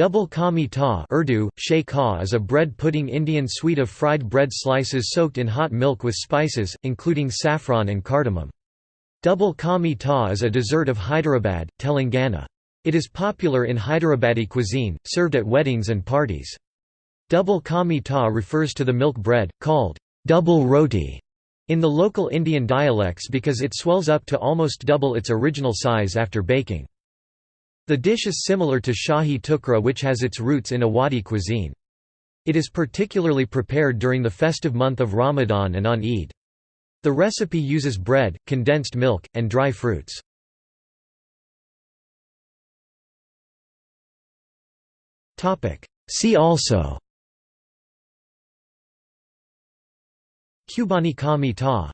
Double ka meetah Urdu, shay ka is a bread pudding Indian sweet of fried bread slices soaked in hot milk with spices, including saffron and cardamom. Double ka meetah is a dessert of Hyderabad, Telangana. It is popular in Hyderabadi cuisine, served at weddings and parties. Double ka meetah refers to the milk bread, called double roti in the local Indian dialects because it swells up to almost double its original size after baking. The dish is similar to Shahi Tukra which has its roots in Awadhi cuisine. It is particularly prepared during the festive month of Ramadan and on Eid. The recipe uses bread, condensed milk, and dry fruits. See also Qubani meetah